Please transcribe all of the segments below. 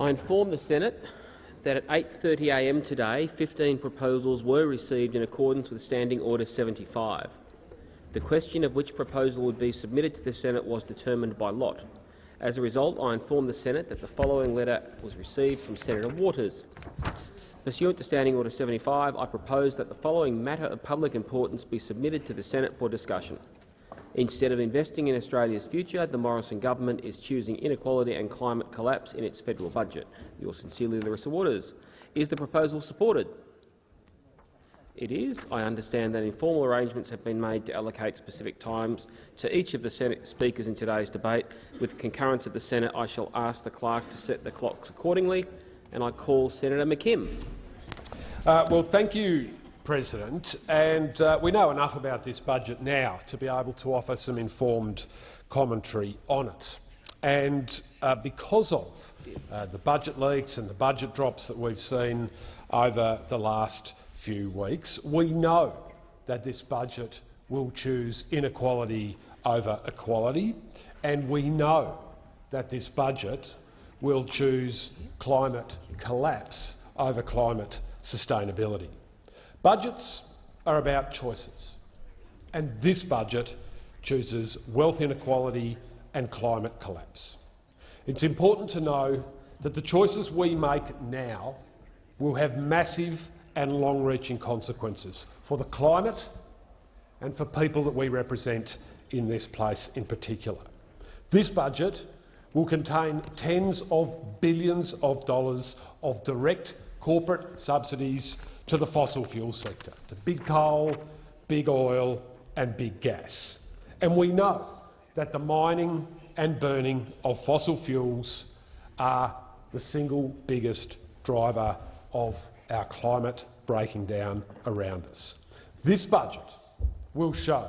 I inform the Senate that at 8.30am today 15 proposals were received in accordance with Standing Order 75. The question of which proposal would be submitted to the Senate was determined by lot. As a result, I inform the Senate that the following letter was received from Senator Waters. Pursuant to Standing Order 75, I propose that the following matter of public importance be submitted to the Senate for discussion. Instead of investing in Australia's future, the Morrison government is choosing inequality and climate collapse in its federal budget. Yours sincerely, Larissa Waters. Is the proposal supported? It is. I understand that informal arrangements have been made to allocate specific times to each of the Senate speakers in today's debate. With the concurrence of the Senate, I shall ask the clerk to set the clocks accordingly, and I call Senator McKim. Uh, well, thank you, President. And uh, we know enough about this budget now to be able to offer some informed commentary on it. And uh, because of uh, the budget leaks and the budget drops that we've seen over the last few weeks, we know that this budget will choose inequality over equality, and we know that this budget will choose climate collapse over climate sustainability. Budgets are about choices, and this budget chooses wealth inequality and climate collapse. It's important to know that the choices we make now will have massive and long-reaching consequences for the climate and for people that we represent in this place in particular. This budget will contain tens of billions of dollars of direct corporate subsidies to the fossil fuel sector, to big coal, big oil and big gas. And we know that the mining and burning of fossil fuels are the single biggest driver of our climate breaking down around us. This budget will show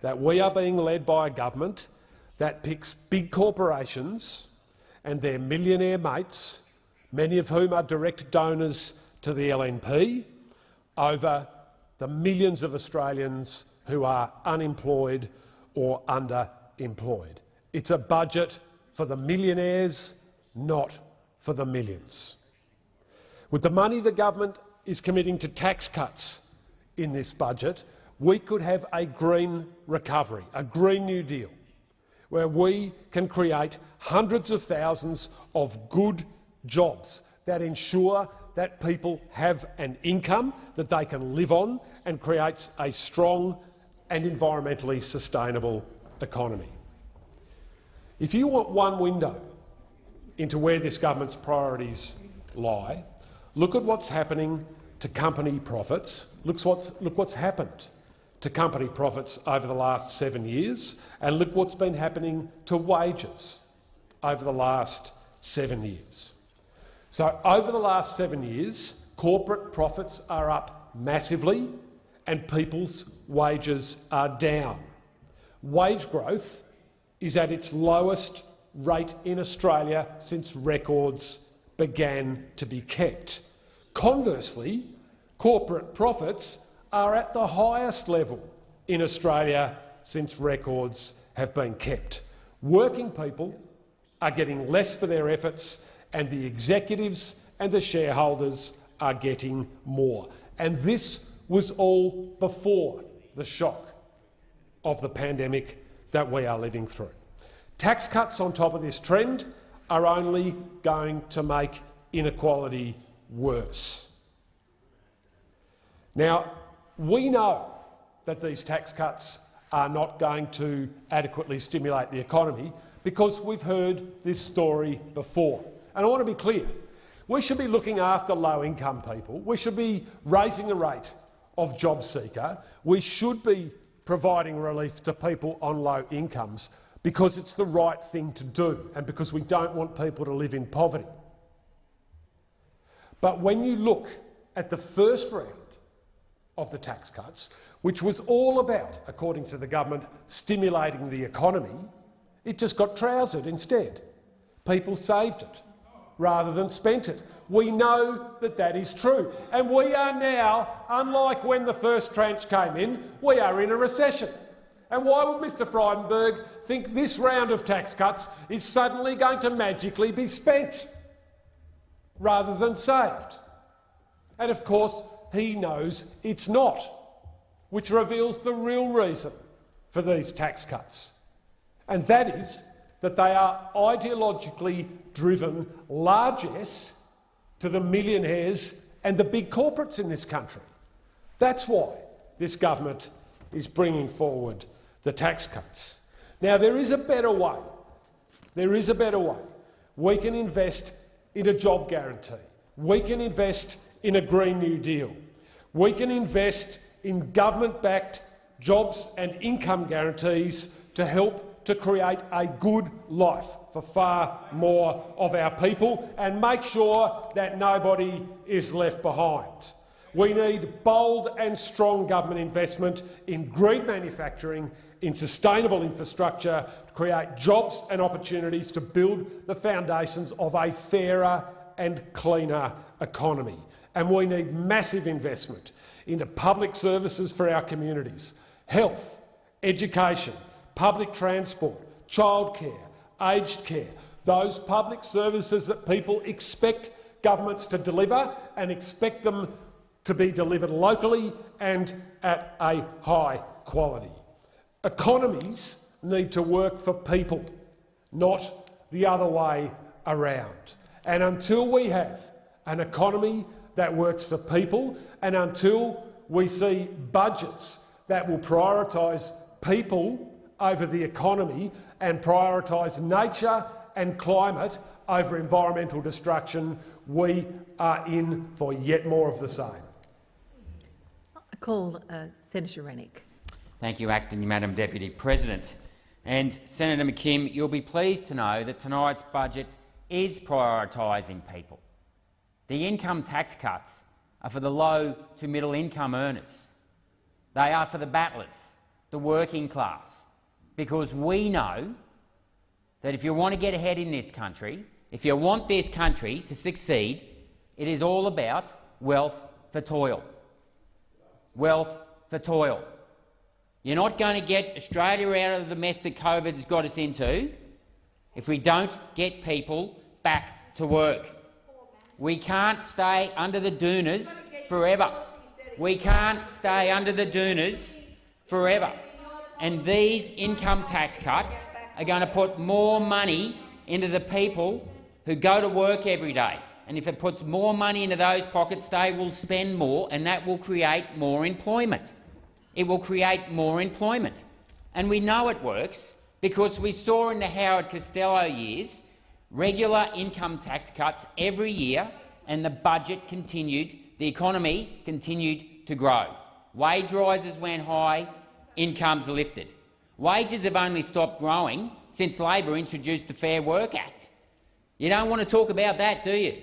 that we are being led by a government that picks big corporations and their millionaire mates, many of whom are direct donors to the LNP, over the millions of Australians who are unemployed or underemployed. It's a budget for the millionaires, not for the millions. With the money the government is committing to tax cuts in this budget, we could have a green recovery, a Green New Deal, where we can create hundreds of thousands of good jobs that ensure that people have an income that they can live on and creates a strong and environmentally sustainable economy. If you want one window into where this government's priorities lie, Look at what's happening to company profits. Look what's, look what's happened to company profits over the last seven years, and look what's been happening to wages over the last seven years. So over the last seven years, corporate profits are up massively and people's wages are down. Wage growth is at its lowest rate in Australia since records began to be kept. Conversely, corporate profits are at the highest level in Australia since records have been kept. Working people are getting less for their efforts and the executives and the shareholders are getting more. And this was all before the shock of the pandemic that we are living through. Tax cuts on top of this trend are only going to make inequality worse. Now, we know that these tax cuts are not going to adequately stimulate the economy because we've heard this story before. And I want to be clear. We should be looking after low-income people. We should be raising the rate of job seeker. We should be providing relief to people on low incomes because it's the right thing to do and because we don't want people to live in poverty. But when you look at the first round of the tax cuts, which was all about, according to the government, stimulating the economy, it just got trousered instead. People saved it rather than spent it. We know that that is true. And we are now, unlike when the first tranche came in, we are in a recession. And why would Mr Frydenberg think this round of tax cuts is suddenly going to magically be spent? rather than saved. And of course, he knows it's not, which reveals the real reason for these tax cuts. And that is that they are ideologically driven largesse to the millionaires and the big corporates in this country. That's why this government is bringing forward the tax cuts. Now, there is a better way. There is a better way. We can invest in a job guarantee. We can invest in a Green New Deal. We can invest in government-backed jobs and income guarantees to help to create a good life for far more of our people and make sure that nobody is left behind. We need bold and strong government investment in green manufacturing, in sustainable infrastructure to create jobs and opportunities to build the foundations of a fairer and cleaner economy. And we need massive investment into public services for our communities, health, education, public transport, childcare, aged care, those public services that people expect governments to deliver and expect them to be delivered locally and at a high quality. Economies need to work for people, not the other way around. And until we have an economy that works for people and until we see budgets that will prioritise people over the economy and prioritise nature and climate over environmental destruction, we are in for yet more of the same. I call uh, Senator Rennick. Thank you, Acting Madam Deputy President. And Senator McKim, you'll be pleased to know that tonight's budget is prioritising people. The income tax cuts are for the low to middle income earners. They are for the battlers, the working class, because we know that if you want to get ahead in this country, if you want this country to succeed, it is all about wealth for toil. Wealth for toil. You're not going to get Australia out of the mess that COVID has got us into if we don't get people back to work. We can't stay under the doonas forever. We can't stay under the doonas forever. And these income tax cuts are going to put more money into the people who go to work every day. And if it puts more money into those pockets, they will spend more, and that will create more employment. It will create more employment. And we know it works because we saw in the Howard Costello years regular income tax cuts every year, and the budget continued, the economy continued to grow. Wage rises went high, incomes lifted. Wages have only stopped growing since Labor introduced the Fair Work Act. You don't want to talk about that, do you?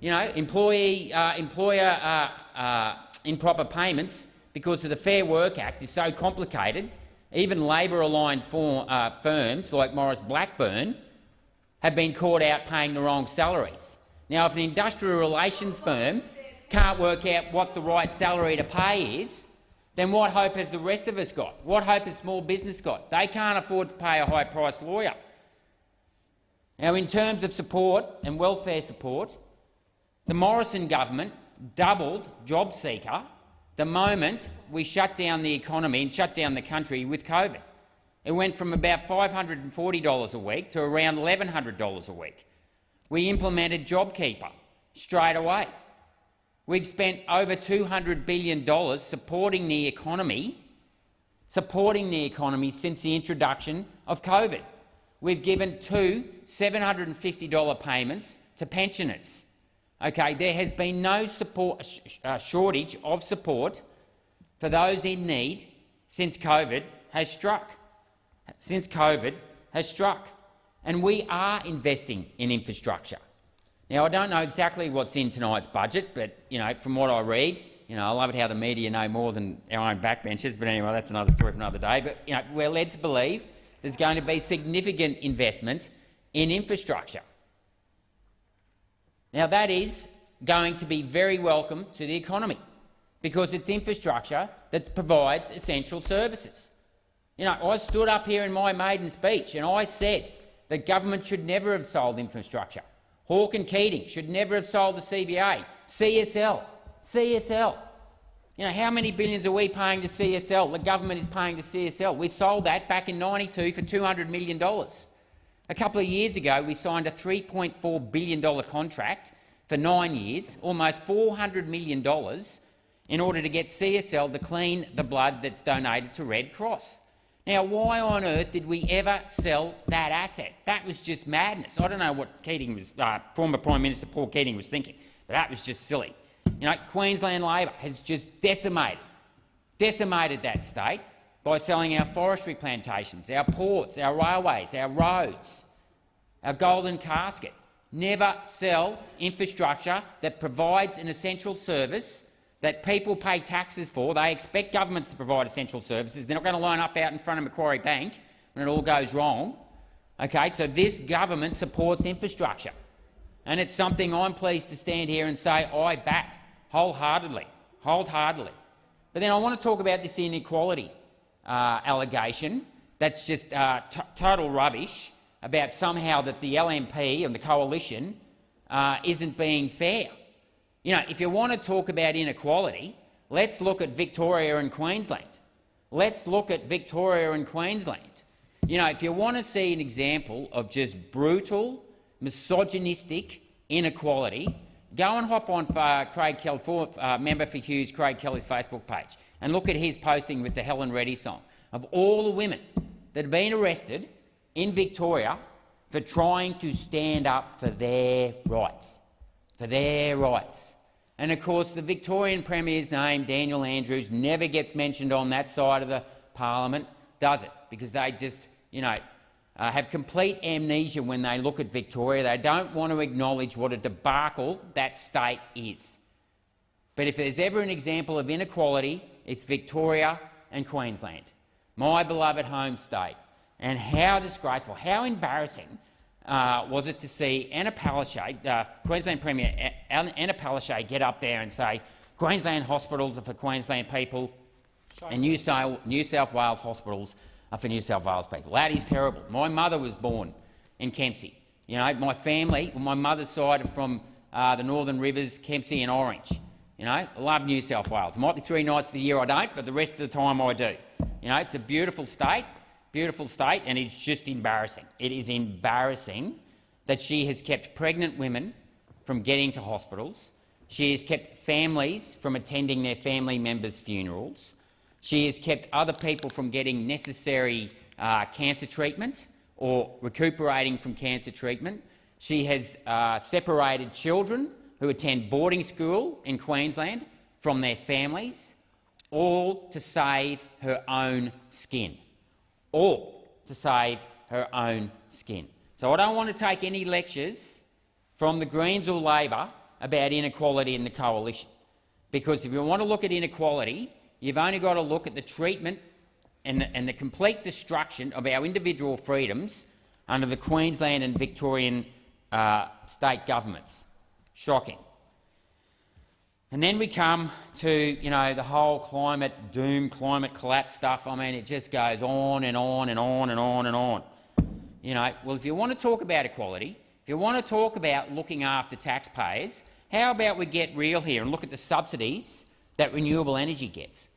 You know, employee, uh, employer uh, uh, improper payments because of the Fair Work Act is so complicated. Even Labor-aligned uh, firms like Maurice Blackburn have been caught out paying the wrong salaries. Now, if an industrial relations firm can't work out what the right salary to pay is, then what hope has the rest of us got? What hope has small business got? They can't afford to pay a high-priced lawyer. Now, in terms of support and welfare support, the Morrison government doubled JobSeeker the moment we shut down the economy and shut down the country with COVID. It went from about $540 a week to around $1,100 a week. We implemented JobKeeper straight away. We've spent over $200 billion supporting the economy, supporting the economy since the introduction of COVID. We've given two $750 payments to pensioners. Okay, there has been no support, uh, shortage of support for those in need since COVID has struck. Since COVID has struck. And we are investing in infrastructure. Now, I don't know exactly what's in tonight's budget, but you know, from what I read, you know, I love it how the media know more than our own backbenchers. But anyway, that's another story for another day. But you know, we're led to believe there's going to be significant investment in infrastructure. Now, that is going to be very welcome to the economy because it's infrastructure that provides essential services. You know, I stood up here in my maiden speech and I said that government should never have sold infrastructure. Hawke and Keating should never have sold the CBA. CSL, CSL. You know, how many billions are we paying to CSL? The government is paying to CSL. We sold that back in 92 for $200 million. A couple of years ago, we signed a $3.4 billion contract for nine years, almost $400 million, in order to get CSL to clean the blood that's donated to Red Cross. Now, why on earth did we ever sell that asset? That was just madness. I don't know what Keating was, uh, former Prime Minister Paul Keating was thinking, but that was just silly. You know, Queensland Labor has just decimated, decimated that state by selling our forestry plantations, our ports, our railways, our roads, our golden casket. Never sell infrastructure that provides an essential service that people pay taxes for. They expect governments to provide essential services. They're not going to line up out in front of Macquarie Bank when it all goes wrong. Okay, so this government supports infrastructure, and it's something I'm pleased to stand here and say I back wholeheartedly, wholeheartedly. But then I want to talk about this inequality uh, allegation that's just uh, total rubbish about somehow that the LNP and the coalition uh, isn't being fair. You know, if you want to talk about inequality, let's look at Victoria and Queensland. Let's look at Victoria and Queensland. You know, if you want to see an example of just brutal, misogynistic inequality, go and hop on uh, Craig Kelly, for, uh, member for Hughes, Craig Kelly's Facebook page, and look at his posting with the Helen Reddy song of all the women that have been arrested in Victoria for trying to stand up for their rights, for their rights. And of course, the Victorian Premier's name, Daniel Andrews, never gets mentioned on that side of the parliament, does it? Because they just, you know, uh, have complete amnesia when they look at Victoria. They don't want to acknowledge what a debacle that state is. But if there's ever an example of inequality, it's Victoria and Queensland, my beloved home state. And how disgraceful, how embarrassing uh, was it to see Anna Palaszczuk, uh, Queensland Premier Anna Palaszczuk, get up there and say Queensland hospitals are for Queensland people and New South, New South Wales hospitals are for New South Wales people. That is terrible. My mother was born in Kempsey. You know, my family, my mother's side are from uh, the Northern Rivers, Kempsey and Orange. You know, I love New South Wales. It might be three nights of the year I don't, but the rest of the time I do. You know, it's a beautiful state beautiful state, and it's just embarrassing. It is embarrassing that she has kept pregnant women from getting to hospitals. She has kept families from attending their family members' funerals. She has kept other people from getting necessary uh, cancer treatment or recuperating from cancer treatment. She has uh, separated children who attend boarding school in Queensland from their families, all to save her own skin or to save her own skin. So I don't want to take any lectures from the Greens or Labor about inequality in the coalition, because if you want to look at inequality, you've only got to look at the treatment and the, and the complete destruction of our individual freedoms under the Queensland and Victorian uh, state governments. Shocking. And then we come to you know, the whole climate doom, climate collapse stuff. I mean, it just goes on and on and on and on and on. You know, well, if you want to talk about equality, if you want to talk about looking after taxpayers, how about we get real here and look at the subsidies that renewable energy gets?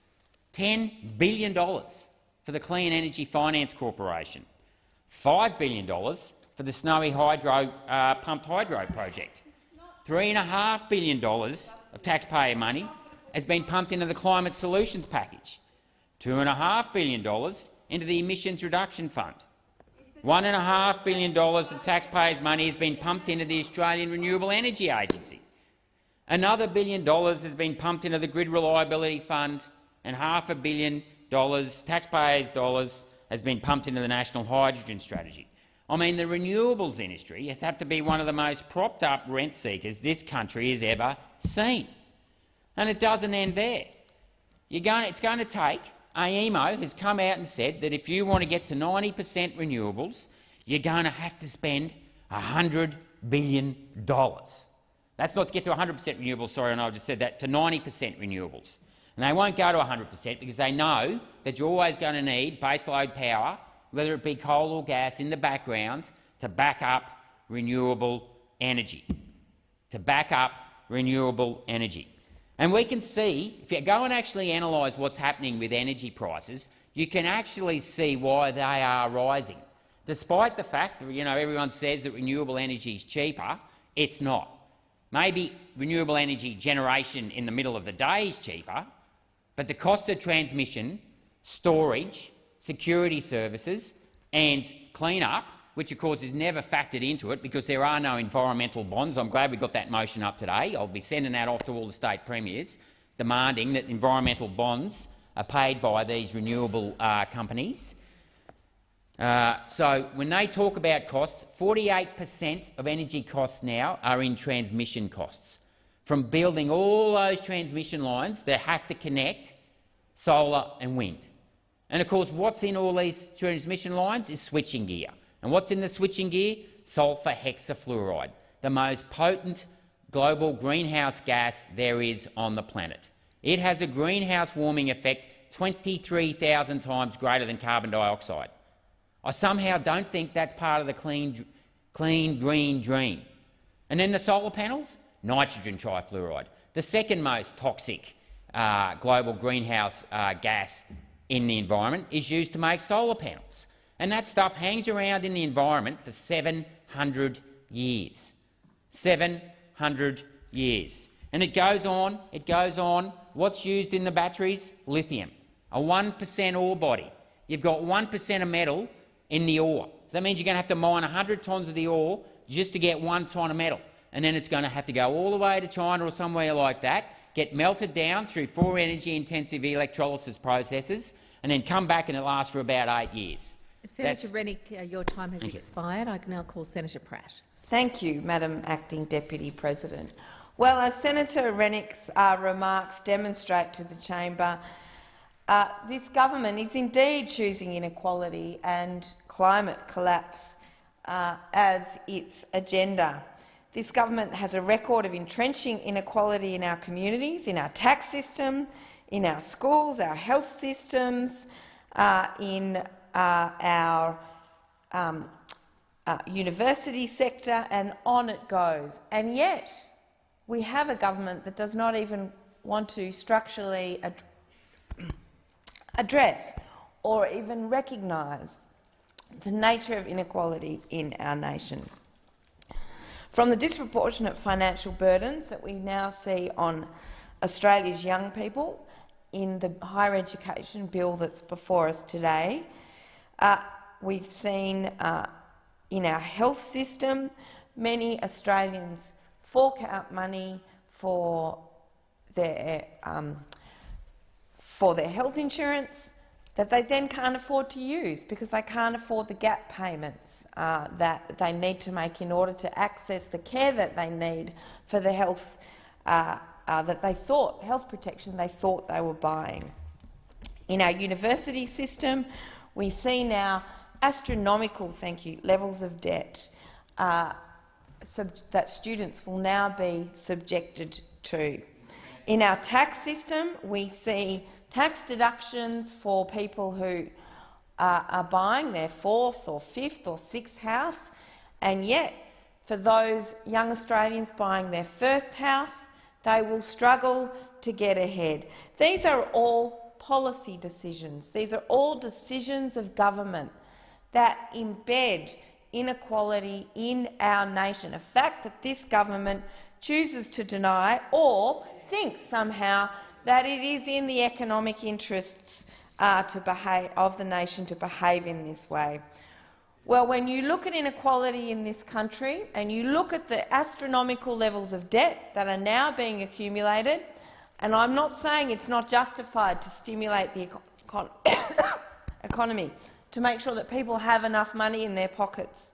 $10 billion for the Clean Energy Finance Corporation, $5 billion for the Snowy Hydro uh, pumped hydro project, $3.5 billion of taxpayer money has been pumped into the Climate Solutions Package, $2.5 billion into the Emissions Reduction Fund, $1.5 billion of taxpayers' money has been pumped into the Australian Renewable Energy Agency. Another billion dollars has been pumped into the Grid Reliability Fund, and half a billion dollars, taxpayers' dollars, has been pumped into the National Hydrogen Strategy. I mean, the renewables industry has had to be one of the most propped-up rent seekers this country has ever seen. And it doesn't end there. Going, it's going to take AEMO has come out and said that if you want to get to 90 per cent renewables, you're going to have to spend $100 billion. That's not to get to 100 per cent renewables, sorry, and I just said that, to 90 per cent renewables. And they won't go to 100 per cent because they know that you're always going to need baseload power whether it be coal or gas, in the background to back up renewable energy, to back up renewable energy. And we can see, if you go and actually analyse what's happening with energy prices, you can actually see why they are rising. Despite the fact that you know, everyone says that renewable energy is cheaper, it's not. Maybe renewable energy generation in the middle of the day is cheaper, but the cost of transmission, storage, security services and clean-up, which of course is never factored into it because there are no environmental bonds. I'm glad we got that motion up today. I'll be sending that off to all the state premiers, demanding that environmental bonds are paid by these renewable uh, companies. Uh, so when they talk about costs, 48 per cent of energy costs now are in transmission costs. From building all those transmission lines that have to connect solar and wind. And of course, what's in all these transmission lines is switching gear. And what's in the switching gear? Sulphur hexafluoride, the most potent global greenhouse gas there is on the planet. It has a greenhouse warming effect 23,000 times greater than carbon dioxide. I somehow don't think that's part of the clean, clean green dream. And then the solar panels? Nitrogen trifluoride, the second most toxic uh, global greenhouse uh, gas in the environment, is used to make solar panels. And that stuff hangs around in the environment for 700 years. 700 years. And it goes on, it goes on. What's used in the batteries? Lithium, a 1% ore body. You've got 1% of metal in the ore. So that means you're going to have to mine 100 tonnes of the ore just to get one tonne of metal. And then it's going to have to go all the way to China or somewhere like that, get melted down through four energy-intensive electrolysis processes, and then come back and it lasts for about eight years. Senator Rennick, uh, your time has expired. I can now call Senator Pratt. Thank you, Madam Acting Deputy President. Well, as Senator Rennick's uh, remarks demonstrate to the chamber, uh, this government is indeed choosing inequality and climate collapse uh, as its agenda. This government has a record of entrenching inequality in our communities, in our tax system, in our schools, our health systems, uh, in uh, our um, uh, university sector, and on it goes. And yet, we have a government that does not even want to structurally ad address or even recognise the nature of inequality in our nation. From the disproportionate financial burdens that we now see on Australia's young people in the higher education bill that's before us today, uh, we've seen uh, in our health system many Australians fork out money for their um, for their health insurance that they then can't afford to use because they can't afford the gap payments uh, that they need to make in order to access the care that they need for the health uh, uh, that they thought, health protection they thought they were buying. In our university system, we see now astronomical, thank you, levels of debt uh, that students will now be subjected to. In our tax system, we see tax deductions for people who uh, are buying their fourth or fifth or sixth house, and yet for those young Australians buying their first house, they will struggle to get ahead. These are all policy decisions. These are all decisions of government that embed inequality in our nation, a fact that this government chooses to deny or thinks somehow that it is in the economic interests uh, behave, of the nation to behave in this way. Well, when you look at inequality in this country and you look at the astronomical levels of debt that are now being accumulated, and I'm not saying it's not justified to stimulate the econ economy, to make sure that people have enough money in their pockets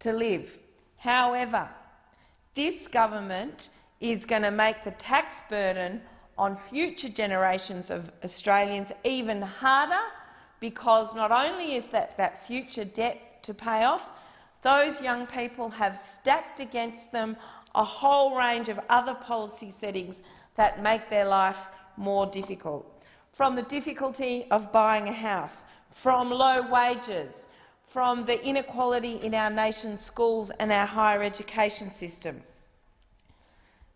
to live. However, this government is going to make the tax burden on future generations of Australians even harder because not only is that, that future debt to pay off, those young people have stacked against them a whole range of other policy settings that make their life more difficult. From the difficulty of buying a house, from low wages, from the inequality in our nation's schools and our higher education system.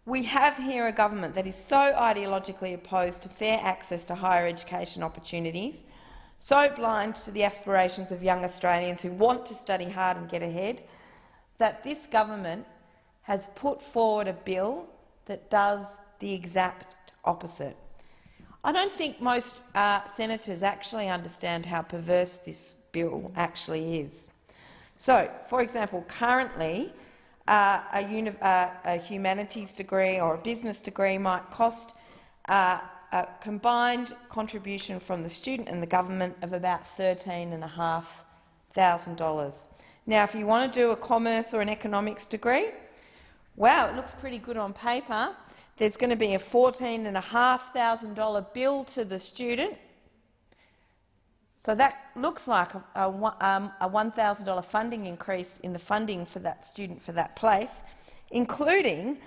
We have here a government that is so ideologically opposed to fair access to higher education opportunities, so blind to the aspirations of young Australians who want to study hard and get ahead, that this government has put forward a bill that does the exact opposite. I don't think most uh, senators actually understand how perverse this bill actually is. So, for example, currently uh, a, uh, a, humanities degree or a business degree might cost uh, a combined contribution from the student and the government of about $13,500. Now, if you want to do a commerce or an economics degree, wow, it looks pretty good on paper. There's going to be a $14,500 bill to the student. So that looks like a, a, um, a $1,000 funding increase in the funding for that student for that place, including,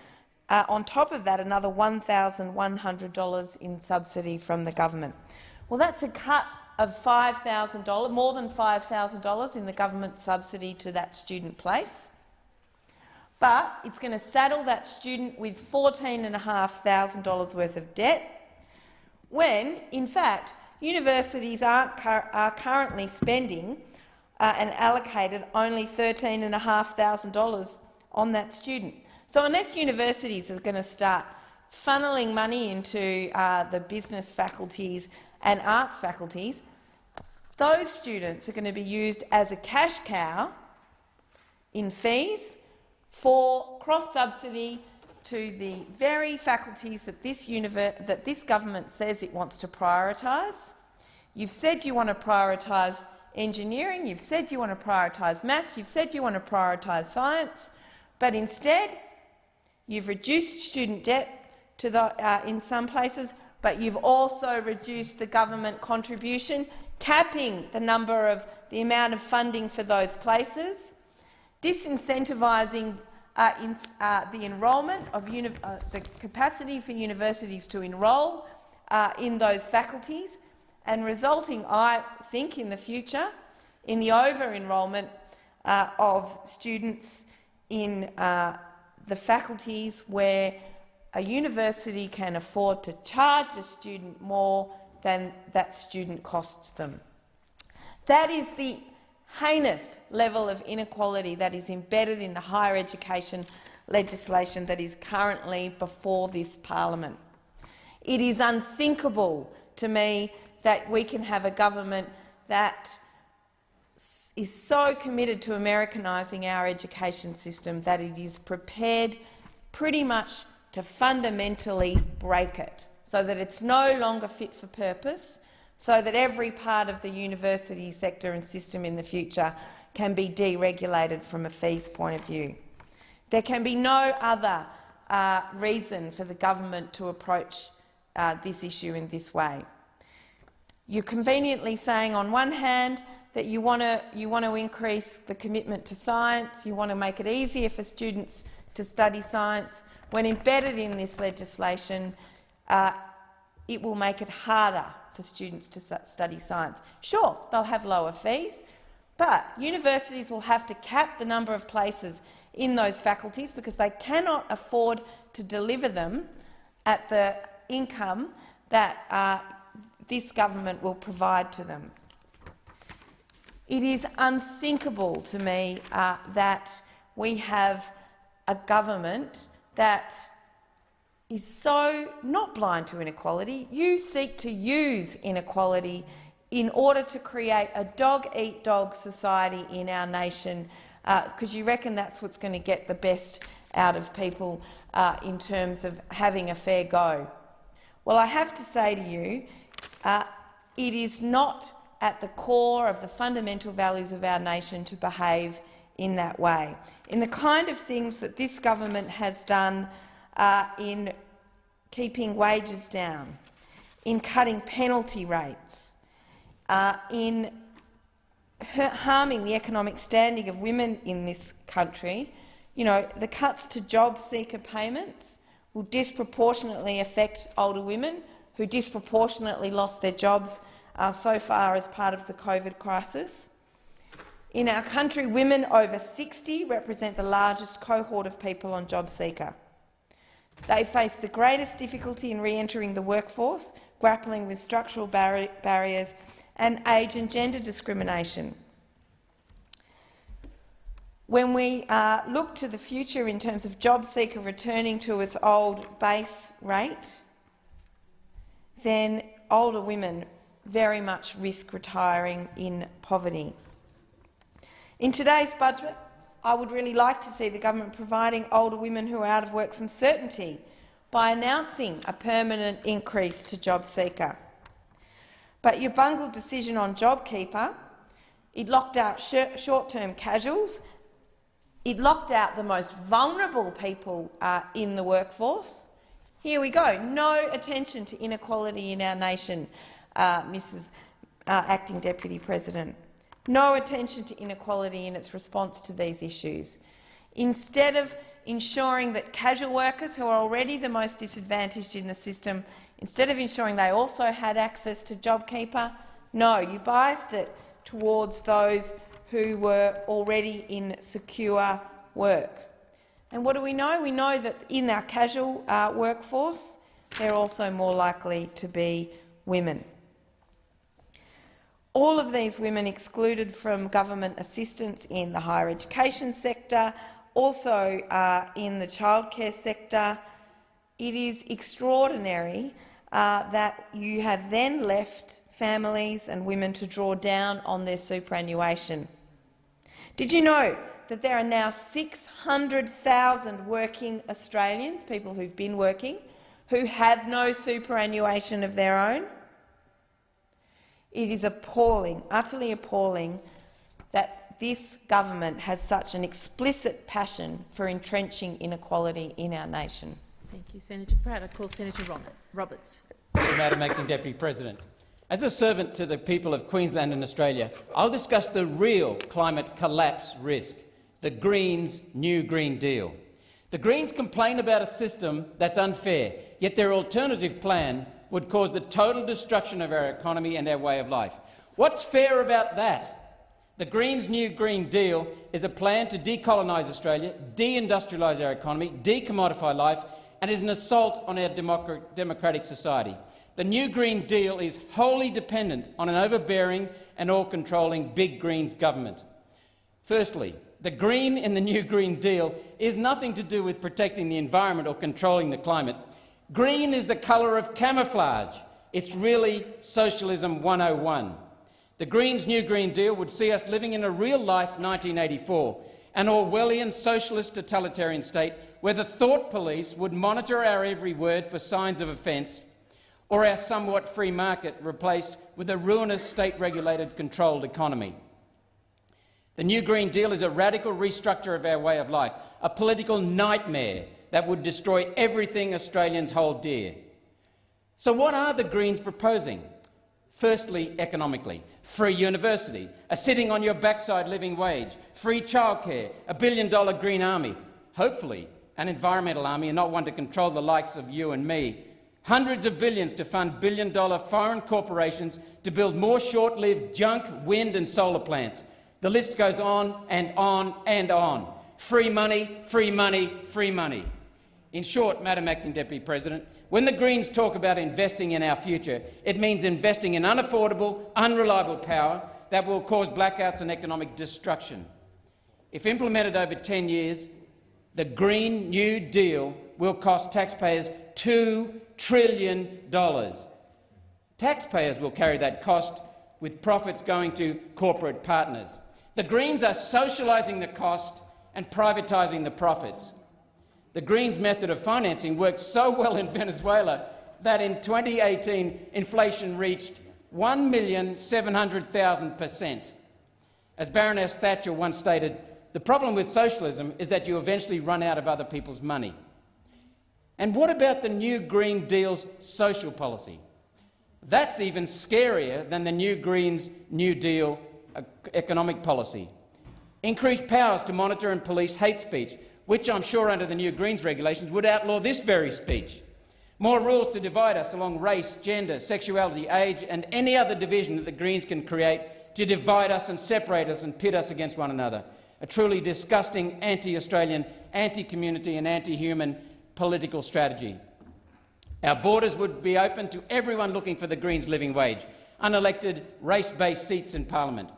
uh, on top of that, another $1,100 in subsidy from the government. Well, that's a cut of $5,000, more than $5,000 in the government subsidy to that student place. But it's going to saddle that student with $14,500 worth of debt, when, in fact, universities are, currently spending uh, and allocated only $13,500 on that student. So unless universities are going to start funneling money into uh, the business faculties and arts faculties, those students are going to be used as a cash cow in fees for cross-subsidy to the very faculties that this, that this government says it wants to prioritise. You've said you want to prioritise engineering, you've said you want to prioritise maths, you've said you want to prioritise science, but instead you've reduced student debt to the, uh, in some places, but you've also reduced the government contribution capping the number of the amount of funding for those places, disincentivising uh, in, uh, the enrolment of uh, the capacity for universities to enrol uh, in those faculties, and resulting, I think, in the future, in the over-enrolment uh, of students in the faculties where a university can afford to charge a student more than that student costs them. That is the heinous level of inequality that is embedded in the higher education legislation that is currently before this parliament. It is unthinkable to me that we can have a government that is so committed to Americanising our education system that it is prepared pretty much to fundamentally break it so that it's no longer fit for purpose, so that every part of the university sector and system in the future can be deregulated from a fees point of view. There can be no other uh, reason for the government to approach uh, this issue in this way. You're conveniently saying, on one hand, that you want to you want to increase the commitment to science, you want to make it easier for students to study science, when embedded in this legislation, uh, it will make it harder for students to study science. Sure, they'll have lower fees, but universities will have to cap the number of places in those faculties because they cannot afford to deliver them at the income that uh, this government will provide to them. It is unthinkable to me uh, that we have a government that is so not blind to inequality. You seek to use inequality in order to create a dog-eat-dog society in our nation because uh, you reckon that's what's going to get the best out of people uh, in terms of having a fair go. Well, I have to say to you, uh, it is not at the core of the fundamental values of our nation to behave in that way. In the kind of things that this government has done uh, in keeping wages down, in cutting penalty rates, uh, in harming the economic standing of women in this country, you know, the cuts to job seeker payments will disproportionately affect older women who disproportionately lost their jobs uh, so far as part of the COVID crisis. In our country, women over 60 represent the largest cohort of people on JobSeeker. They face the greatest difficulty in re-entering the workforce, grappling with structural barri barriers and age and gender discrimination. When we uh, look to the future in terms of JobSeeker returning to its old base rate, then older women very much risk retiring in poverty. In today's budget, I would really like to see the government providing older women who are out of work some certainty by announcing a permanent increase to JobSeeker. But your bungled decision on JobKeeper, it locked out short-term casuals, it locked out the most vulnerable people uh, in the workforce. Here we go, no attention to inequality in our nation, uh, Mrs uh, Acting Deputy President no attention to inequality in its response to these issues. Instead of ensuring that casual workers, who are already the most disadvantaged in the system, instead of ensuring they also had access to JobKeeper, no, you biased it towards those who were already in secure work. And what do we know? We know that in our casual uh, workforce, they're also more likely to be women. All of these women excluded from government assistance in the higher education sector, also uh, in the childcare sector. It is extraordinary uh, that you have then left families and women to draw down on their superannuation. Did you know that there are now 600,000 working Australians, people who've been working, who have no superannuation of their own? It is appalling, utterly appalling, that this government has such an explicit passion for entrenching inequality in our nation. Thank you, Senator Pratt. I call Senator Roberts. Madam Acting Deputy President. As a servant to the people of Queensland and Australia, I'll discuss the real climate collapse risk, the Greens' new Green Deal. The Greens complain about a system that's unfair, yet their alternative plan would cause the total destruction of our economy and our way of life. What's fair about that? The Greens' new Green Deal is a plan to decolonise Australia, deindustrialise our economy, decommodify life, and is an assault on our democratic society. The new Green Deal is wholly dependent on an overbearing and all-controlling big Greens government. Firstly, the green in the new Green Deal is nothing to do with protecting the environment or controlling the climate. Green is the colour of camouflage. It's really Socialism 101. The Greens' new Green Deal would see us living in a real-life 1984, an Orwellian socialist totalitarian state where the thought police would monitor our every word for signs of offence, or our somewhat free market replaced with a ruinous state-regulated controlled economy. The new Green Deal is a radical restructure of our way of life, a political nightmare that would destroy everything Australians hold dear. So what are the Greens proposing? Firstly, economically. Free university, a sitting on your backside living wage, free childcare, a billion-dollar green army, hopefully an environmental army and not one to control the likes of you and me, hundreds of billions to fund billion-dollar foreign corporations to build more short-lived junk, wind and solar plants. The list goes on and on and on. Free money, free money, free money. In short, Madam Acting Deputy President, when the Greens talk about investing in our future, it means investing in unaffordable, unreliable power that will cause blackouts and economic destruction. If implemented over 10 years, the Green New Deal will cost taxpayers $2 trillion. Taxpayers will carry that cost, with profits going to corporate partners. The Greens are socialising the cost and privatising the profits. The Greens' method of financing worked so well in Venezuela that in 2018 inflation reached 1,700,000 per cent. As Baroness Thatcher once stated, the problem with socialism is that you eventually run out of other people's money. And what about the new Green Deal's social policy? That's even scarier than the new Greens' New Deal uh, economic policy. Increased powers to monitor and police hate speech, which I'm sure under the new Greens regulations would outlaw this very speech. More rules to divide us along race, gender, sexuality, age and any other division that the Greens can create to divide us and separate us and pit us against one another. A truly disgusting anti-Australian, anti-community and anti-human political strategy. Our borders would be open to everyone looking for the Greens' living wage, unelected, race-based seats in parliament.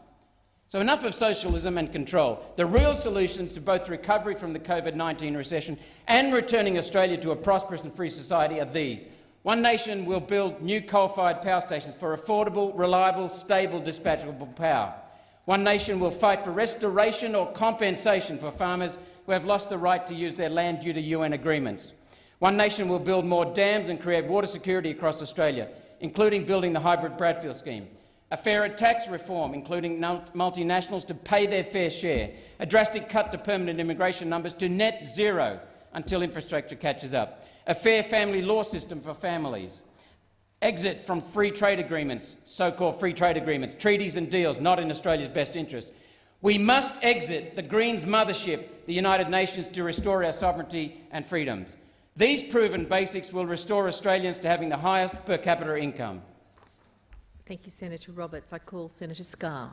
So enough of socialism and control. The real solutions to both recovery from the COVID-19 recession and returning Australia to a prosperous and free society are these. One Nation will build new coal-fired power stations for affordable, reliable, stable, dispatchable power. One Nation will fight for restoration or compensation for farmers who have lost the right to use their land due to UN agreements. One Nation will build more dams and create water security across Australia, including building the hybrid Bradfield scheme a fairer tax reform, including multinationals to pay their fair share, a drastic cut to permanent immigration numbers to net zero until infrastructure catches up, a fair family law system for families, exit from free trade agreements, so-called free trade agreements, treaties and deals not in Australia's best interest. We must exit the Greens' mothership, the United Nations, to restore our sovereignty and freedoms. These proven basics will restore Australians to having the highest per capita income. Thank you, Senator Roberts. I call Senator Scarr.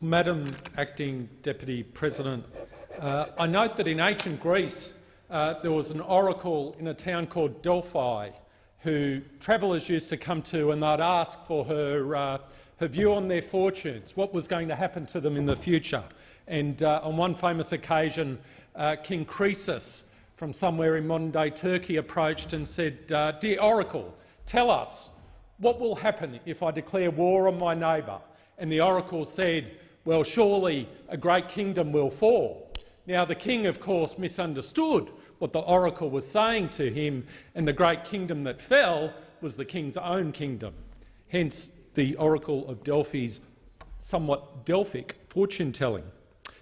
Madam Acting Deputy President, uh, I note that in ancient Greece uh, there was an oracle in a town called Delphi who travellers used to come to and they'd ask for her, uh, her view on their fortunes, what was going to happen to them in the future. And uh, on one famous occasion, uh, King Croesus from somewhere in modern-day Turkey approached and said, uh, Dear Oracle, tell us, what will happen if I declare war on my neighbour? And the oracle said, well, surely a great kingdom will fall. Now, the king, of course, misunderstood what the oracle was saying to him, and the great kingdom that fell was the king's own kingdom. Hence the oracle of Delphi's somewhat Delphic fortune-telling.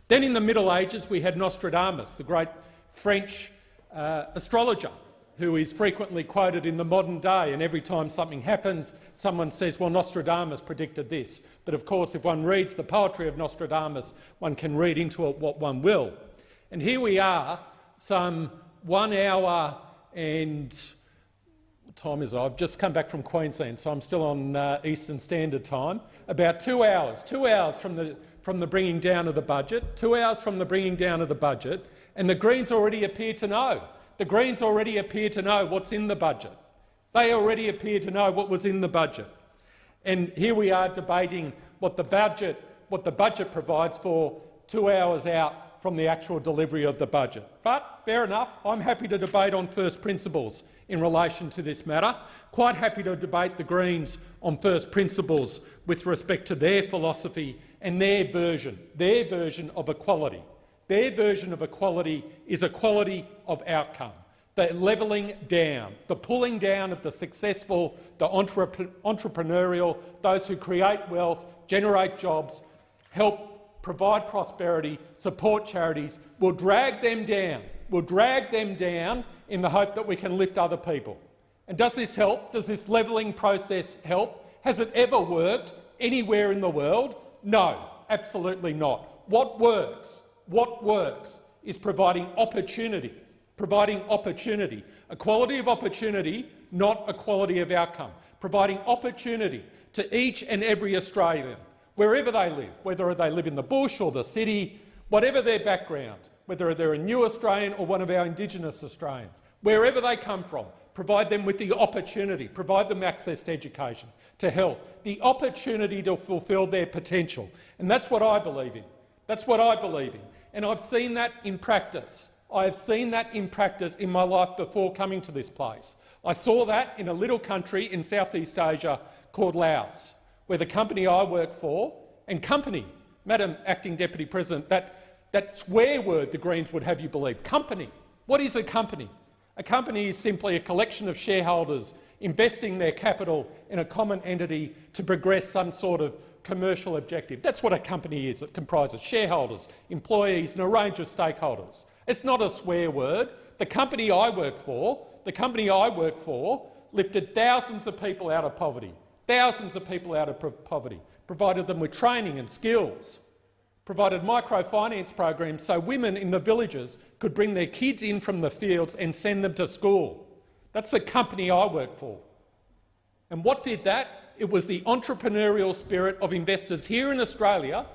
Then in the Middle Ages we had Nostradamus, the great French uh, astrologer, who is frequently quoted in the modern day, and every time something happens, someone says, well, Nostradamus predicted this. But of course, if one reads the poetry of Nostradamus, one can read into it what one will. And here we are, some one hour and time is? I've just come back from Queensland, so I'm still on uh, Eastern Standard Time. About two hours, two hours from the, from the bringing down of the budget, two hours from the bringing down of the budget, and the Greens already appear to know the Greens already appear to know what's in the budget. They already appear to know what was in the budget. And here we are debating what the budget, what the budget provides for two hours out from the actual delivery of the budget. But fair enough, I'm happy to debate on first principles in relation to this matter. Quite happy to debate the Greens on first principles with respect to their philosophy and their version, their version of equality. Their version of equality is equality of outcome, the levelling down, the pulling down of the successful, the entrepreneurial, those who create wealth, generate jobs, help provide prosperity, support charities, will drag them down, will drag them down in the hope that we can lift other people. And does this help? Does this levelling process help? Has it ever worked anywhere in the world? No, absolutely not. What works? What works is providing opportunity, providing opportunity, equality of opportunity, not equality of outcome, providing opportunity to each and every Australian, wherever they live, whether they live in the bush or the city, whatever their background, whether they're a new Australian or one of our Indigenous Australians, wherever they come from, provide them with the opportunity, provide them access to education, to health, the opportunity to fulfil their potential. And that's what I believe in. That's what I believe in. And I've seen that in practice. I have seen that in practice in my life before coming to this place. I saw that in a little country in Southeast Asia called Laos, where the company I work for, and company, Madam Acting Deputy President, that, that swear word the Greens would have you believe, company. What is a company? A company is simply a collection of shareholders investing their capital in a common entity to progress some sort of commercial objective. That's what a company is. It comprises shareholders, employees and a range of stakeholders. It's not a swear word. The company I work for, the company I work for lifted thousands of people out of poverty, thousands of people out of poverty, provided them with training and skills, provided microfinance programs so women in the villages could bring their kids in from the fields and send them to school. That's the company I work for. And what did that? It was the entrepreneurial spirit of investors here in Australia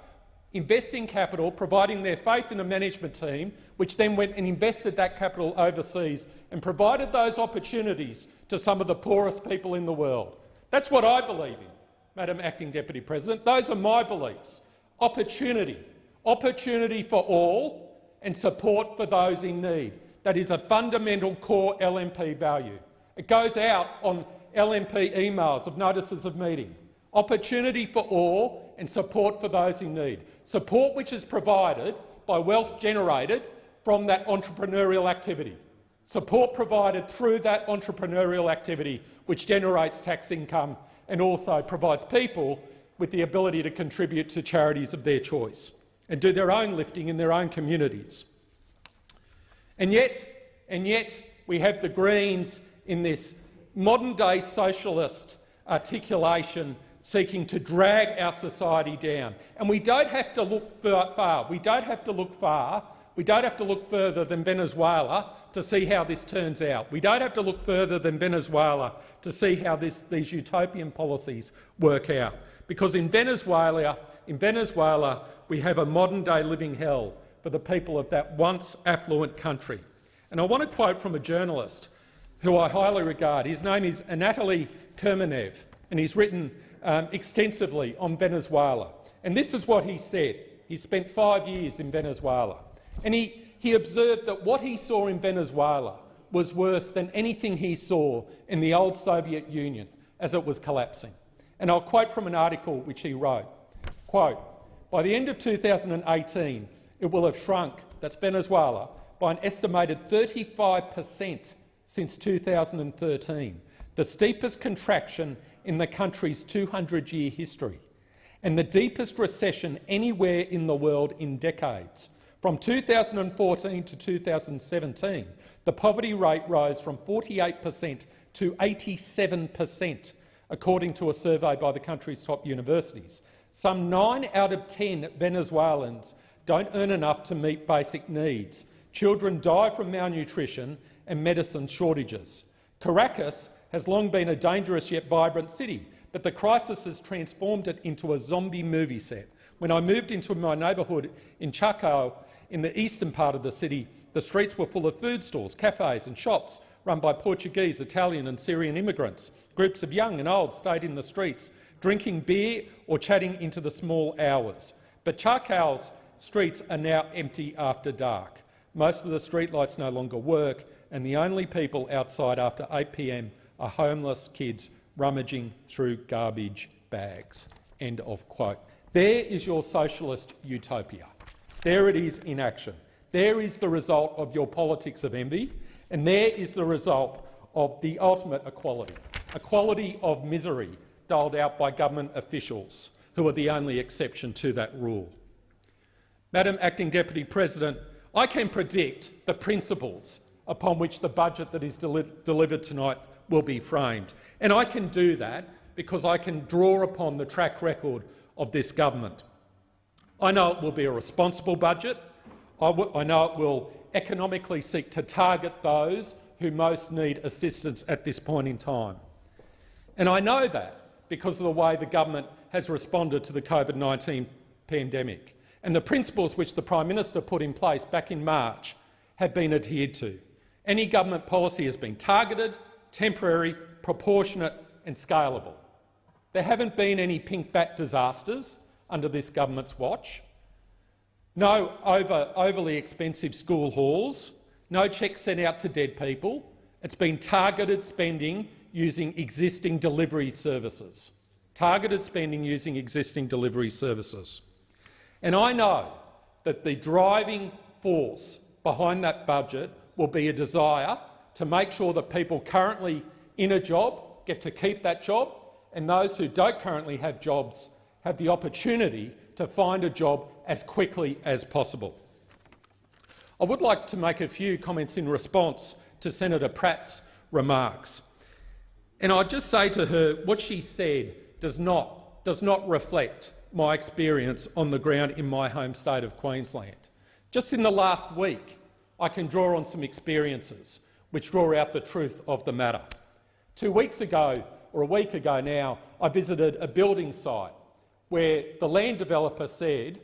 investing capital, providing their faith in a management team, which then went and invested that capital overseas and provided those opportunities to some of the poorest people in the world. That's what I believe in, Madam Acting Deputy President. Those are my beliefs. Opportunity. Opportunity for all and support for those in need. That is a fundamental core LNP value. It goes out on LNP emails of notices of meeting. Opportunity for all and support for those in need. Support which is provided by wealth generated from that entrepreneurial activity. Support provided through that entrepreneurial activity which generates tax income and also provides people with the ability to contribute to charities of their choice and do their own lifting in their own communities. And yet, and yet we have the Greens in this modern-day socialist articulation seeking to drag our society down. And we don't have to look far. We don't have to look far. We don't have to look further than Venezuela to see how this turns out. We don't have to look further than Venezuela to see how this, these utopian policies work out. Because in Venezuela, in Venezuela, we have a modern-day living hell for the people of that once affluent country. And I want to quote from a journalist who I highly regard. His name is Anatoly Kurmanaev, and he's written um, extensively on Venezuela. And this is what he said. He spent five years in Venezuela, and he, he observed that what he saw in Venezuela was worse than anything he saw in the old Soviet Union as it was collapsing. And I'll quote from an article which he wrote. Quote, by the end of 2018, it will have shrunk, that's Venezuela, by an estimated 35 per cent since 2013, the steepest contraction in the country's 200-year history, and the deepest recession anywhere in the world in decades. From 2014 to 2017, the poverty rate rose from 48 per cent to 87 per cent, according to a survey by the country's top universities. Some 9 out of 10 Venezuelans don't earn enough to meet basic needs. Children die from malnutrition and medicine shortages. Caracas has long been a dangerous yet vibrant city, but the crisis has transformed it into a zombie movie set. When I moved into my neighbourhood in Chacao, in the eastern part of the city, the streets were full of food stores, cafes and shops run by Portuguese, Italian and Syrian immigrants. Groups of young and old stayed in the streets, drinking beer or chatting into the small hours. But Chacao's streets are now empty after dark. Most of the streetlights no longer work, and the only people outside after 8 p.m. are homeless kids rummaging through garbage bags. End of quote. There is your socialist utopia. There it is in action. There is the result of your politics of envy, and there is the result of the ultimate equality, equality of misery doled out by government officials, who are the only exception to that rule. Madam Acting Deputy President, I can predict the principles upon which the budget that is deli delivered tonight will be framed. And I can do that because I can draw upon the track record of this government. I know it will be a responsible budget. I, I know it will economically seek to target those who most need assistance at this point in time. And I know that because of the way the government has responded to the COVID-19 pandemic and the principles which the Prime Minister put in place back in March have been adhered to. Any government policy has been targeted, temporary, proportionate and scalable. There haven't been any pink bat disasters under this government's watch. No over, overly expensive school halls, no cheques sent out to dead people. It's been targeted spending using existing delivery services. Targeted spending using existing delivery services. And I know that the driving force behind that budget will be a desire to make sure that people currently in a job get to keep that job and those who don't currently have jobs have the opportunity to find a job as quickly as possible. I would like to make a few comments in response to Senator Pratt's remarks. And I'd just say to her what she said does not, does not reflect my experience on the ground in my home state of Queensland. Just in the last week, I can draw on some experiences which draw out the truth of the matter. Two weeks ago, or a week ago now, I visited a building site where the land developer said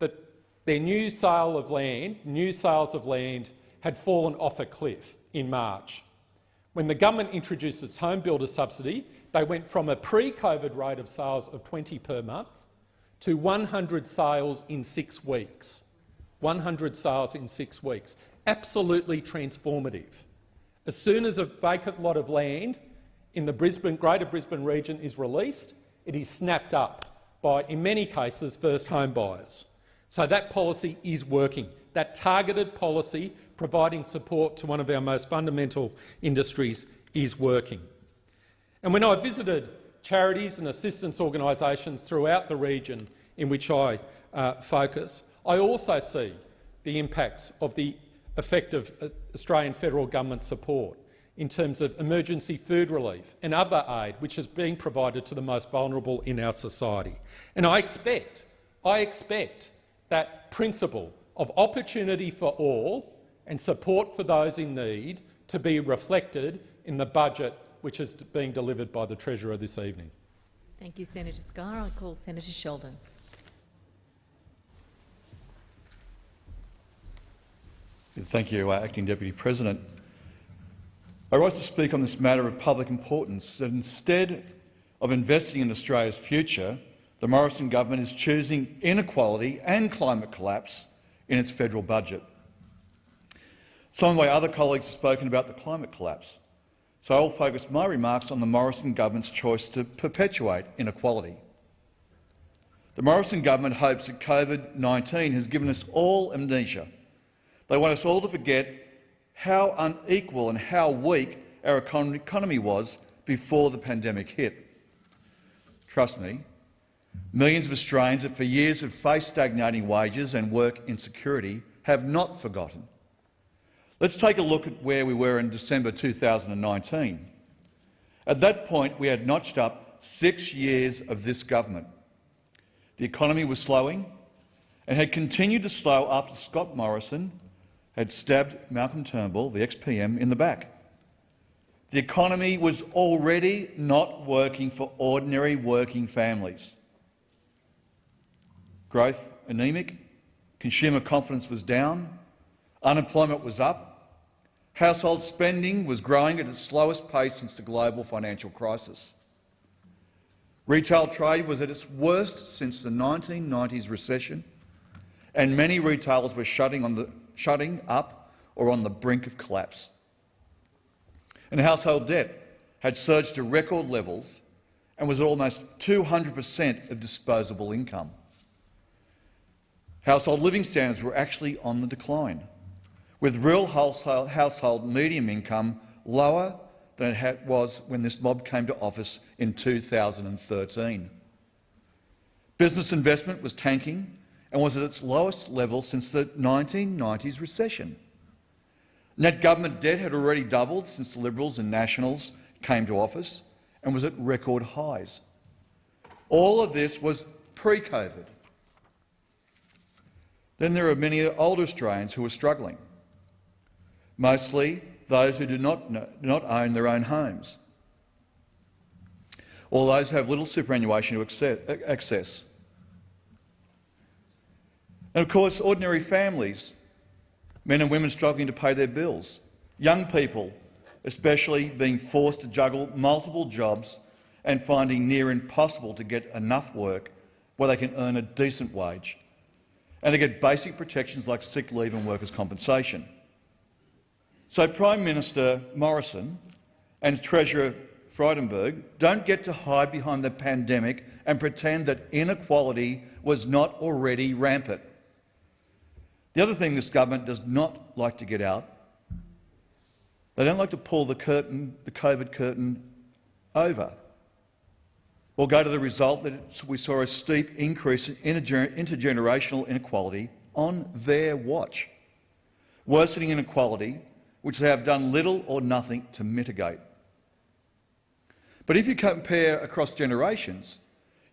that their new sale of land, new sales of land, had fallen off a cliff in March. When the government introduced its home builder subsidy, they went from a pre-COVID rate of sales of 20 per month to 100 sales in six weeks. 100 sales in six weeks. Absolutely transformative. As soon as a vacant lot of land in the Brisbane, Greater Brisbane region is released, it is snapped up by, in many cases, first home buyers. So that policy is working. That targeted policy providing support to one of our most fundamental industries is working. And when I visited charities and assistance organisations throughout the region in which I uh, focus, I also see the impacts of the effective Australian federal government support in terms of emergency food relief and other aid which is being provided to the most vulnerable in our society. And I expect, I expect that principle of opportunity for all and support for those in need to be reflected in the budget which is being delivered by the Treasurer this evening. Thank you, Senator Scarr. I call Senator Sheldon. Thank you, uh, Acting Deputy President. I rise to speak on this matter of public importance that instead of investing in Australia's future, the Morrison government is choosing inequality and climate collapse in its federal budget. Some of my other colleagues have spoken about the climate collapse, so I will focus my remarks on the Morrison government's choice to perpetuate inequality. The Morrison government hopes that COVID-19 has given us all amnesia. They want us all to forget how unequal and how weak our economy was before the pandemic hit. Trust me, millions of Australians that for years have faced stagnating wages and work insecurity have not forgotten. Let's take a look at where we were in December 2019. At that point, we had notched up six years of this government. The economy was slowing and had continued to slow after Scott Morrison had stabbed Malcolm Turnbull, the ex-PM, in the back. The economy was already not working for ordinary working families. Growth anemic, consumer confidence was down, unemployment was up, household spending was growing at its slowest pace since the global financial crisis. Retail trade was at its worst since the 1990s recession, and many retailers were shutting on the shutting up or on the brink of collapse. And household debt had surged to record levels and was at almost 200 per cent of disposable income. Household living standards were actually on the decline, with real household, medium income lower than it was when this mob came to office in 2013. Business investment was tanking and was at its lowest level since the 1990s recession. Net government debt had already doubled since the Liberals and Nationals came to office and was at record highs. All of this was pre-COVID. Then there are many older Australians who are struggling, mostly those who do not, do not own their own homes, or those who have little superannuation to access. And of course, ordinary families, men and women struggling to pay their bills, young people especially being forced to juggle multiple jobs and finding near impossible to get enough work where they can earn a decent wage and to get basic protections like sick leave and workers' compensation. So Prime Minister Morrison and Treasurer Frydenberg don't get to hide behind the pandemic and pretend that inequality was not already rampant. The other thing this government does not like to get out, they don't like to pull the curtain, the COVID curtain over or go to the result that we saw a steep increase in intergenerational inequality on their watch, worsening inequality which they have done little or nothing to mitigate. But if you compare across generations,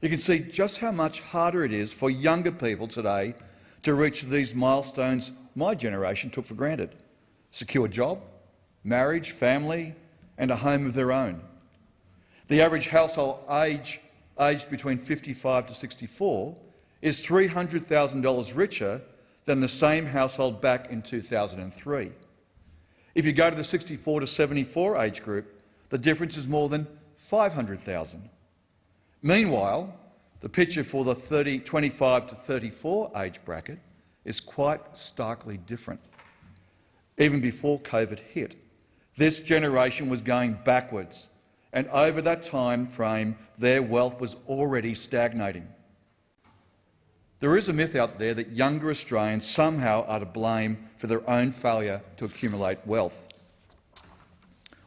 you can see just how much harder it is for younger people today to reach these milestones my generation took for granted – secure job, marriage, family and a home of their own. The average household age, aged between 55 to 64 is $300,000 richer than the same household back in 2003. If you go to the 64 to 74 age group, the difference is more than 500,000. Meanwhile, the picture for the 30, 25 to 34 age bracket is quite starkly different. Even before COVID hit, this generation was going backwards, and over that time frame, their wealth was already stagnating. There is a myth out there that younger Australians somehow are to blame for their own failure to accumulate wealth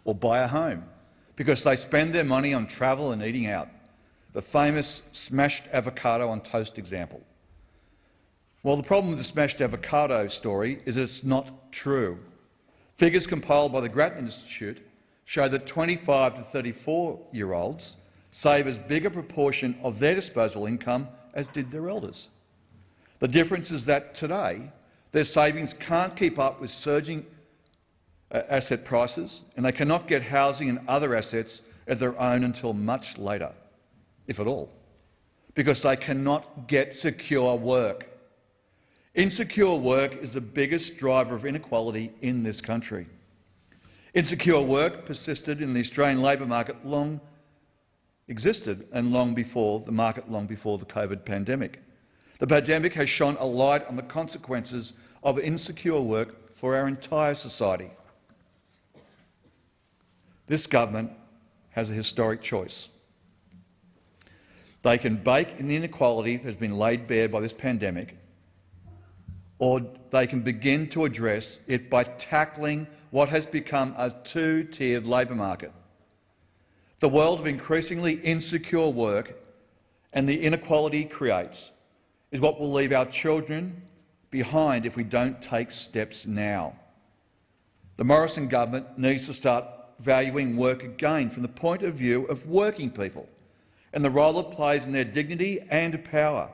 or buy a home because they spend their money on travel and eating out. The famous smashed avocado on toast example. Well, the problem with the smashed avocado story is that it's not true. Figures compiled by the Grattan Institute show that 25 to 34-year-olds save as big a proportion of their disposable income as did their elders. The difference is that today their savings can't keep up with surging uh, asset prices and they cannot get housing and other assets of their own until much later, if at all, because they cannot get secure work. Insecure work is the biggest driver of inequality in this country. Insecure work persisted in the Australian labour market long existed and long before the market long before the COVID pandemic. The pandemic has shone a light on the consequences of insecure work for our entire society. This government has a historic choice. They can bake in the inequality that has been laid bare by this pandemic, or they can begin to address it by tackling what has become a two-tiered labour market. The world of increasingly insecure work and the inequality it creates is what will leave our children behind if we don't take steps now. The Morrison government needs to start valuing work again from the point of view of working people and the role it plays in their dignity and power,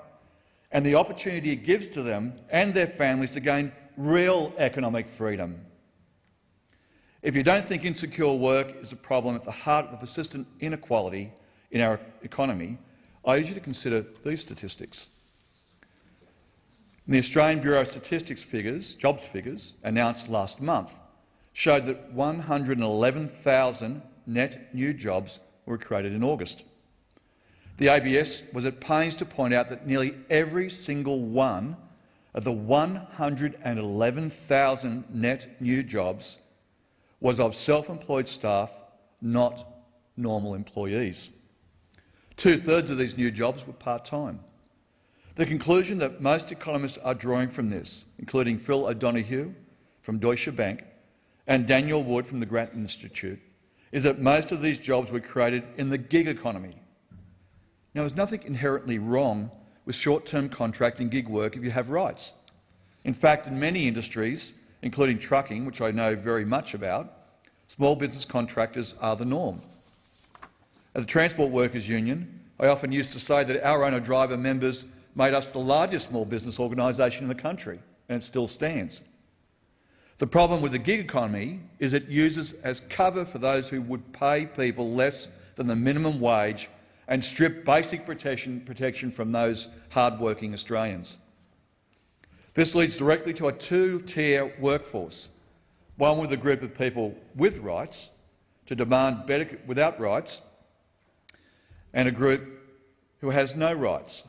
and the opportunity it gives to them and their families to gain real economic freedom. If you don't think insecure work is a problem at the heart of the persistent inequality in our economy, I urge you to consider these statistics. The Australian Bureau of Statistics figures, jobs figures, announced last month showed that 111,000 net new jobs were created in August. The ABS was at pains to point out that nearly every single one of the 111,000 net new jobs was of self-employed staff, not normal employees. Two-thirds of these new jobs were part-time. The conclusion that most economists are drawing from this, including Phil O'Donaghoe from Deutsche Bank, and Danielle Wood from the Grattan Institute is that most of these jobs were created in the gig economy. Now, there's nothing inherently wrong with short-term contract and gig work if you have rights. In fact, in many industries, including trucking, which I know very much about, small business contractors are the norm. At the Transport Workers Union, I often used to say that our owner-driver members made us the largest small business organisation in the country, and it still stands. The problem with the gig economy is it uses as cover for those who would pay people less than the minimum wage and strip basic protection, protection from those hard-working Australians. This leads directly to a two-tier workforce, one with a group of people with rights to demand better without rights, and a group who has no rights,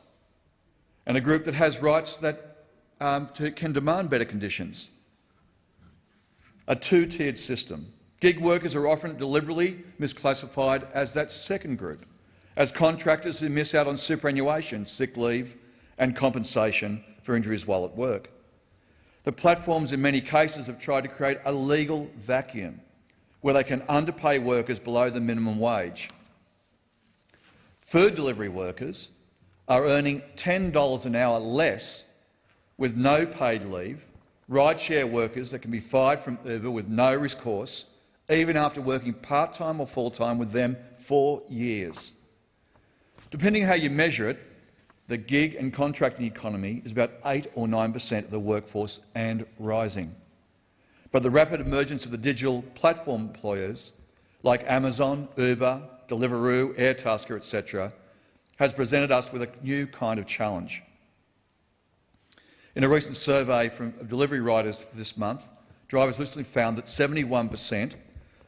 and a group that has rights that um, to, can demand better conditions a two-tiered system. Gig workers are often deliberately misclassified as that second group, as contractors who miss out on superannuation, sick leave and compensation for injuries while at work. The platforms in many cases have tried to create a legal vacuum where they can underpay workers below the minimum wage. Food delivery workers are earning $10 an hour less with no paid leave rideshare workers that can be fired from Uber with no recourse, even after working part-time or full-time with them for years. Depending on how you measure it, the gig and contracting economy is about 8 or 9 per cent of the workforce and rising. But the rapid emergence of the digital platform employers like Amazon, Uber, Deliveroo, Airtasker, etc., has presented us with a new kind of challenge. In a recent survey from delivery riders this month, drivers recently found that 71 per cent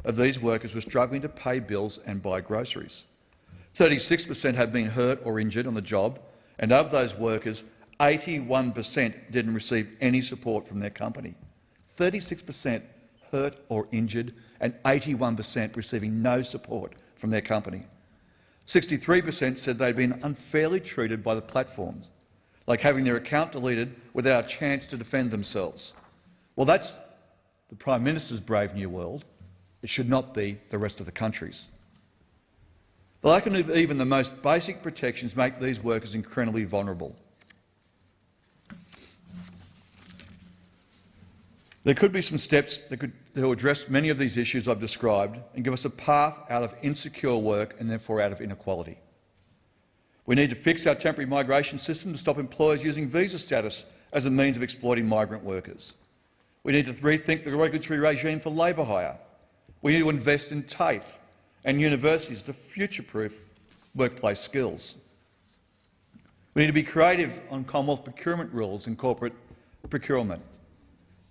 of these workers were struggling to pay bills and buy groceries. 36 per cent had been hurt or injured on the job, and of those workers, 81 per cent didn't receive any support from their company. 36 per cent hurt or injured, and 81 per cent receiving no support from their company. 63 per cent said they'd been unfairly treated by the platforms, like having their account deleted without a chance to defend themselves. Well, that's the Prime Minister's brave new world. It should not be the rest of the country's. The lack of even the most basic protections make these workers incredibly vulnerable. There could be some steps that could will address many of these issues I've described and give us a path out of insecure work and therefore out of inequality. We need to fix our temporary migration system to stop employers using visa status as a means of exploiting migrant workers. We need to rethink the regulatory regime for labour hire. We need to invest in TAFE and universities to future-proof workplace skills. We need to be creative on Commonwealth procurement rules and corporate procurement.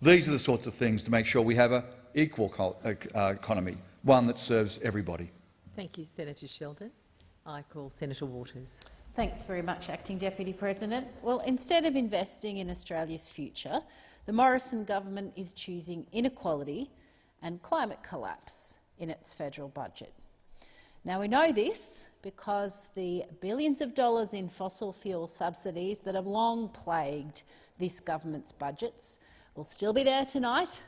These are the sorts of things to make sure we have an equal uh, uh, economy, one that serves everybody. Thank you, Senator Sheldon. I call Senator Waters. Thanks very much, Acting Deputy President. Well, instead of investing in Australia's future, the Morrison government is choosing inequality and climate collapse in its federal budget. Now, we know this because the billions of dollars in fossil fuel subsidies that have long plagued this government's budgets will still be there tonight.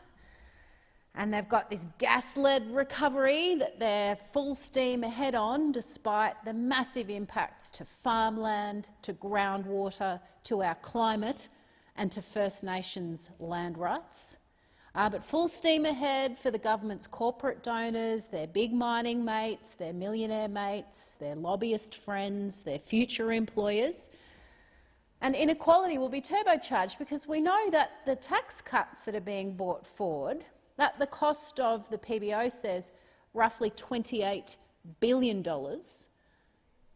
And they've got this gas-led recovery that they're full steam ahead on, despite the massive impacts to farmland, to groundwater, to our climate and to First Nations land rights. Uh, but full steam ahead for the government's corporate donors, their big mining mates, their millionaire mates, their lobbyist friends, their future employers. And inequality will be turbocharged because we know that the tax cuts that are being brought forward, that the cost of the PBO says roughly $28 billion,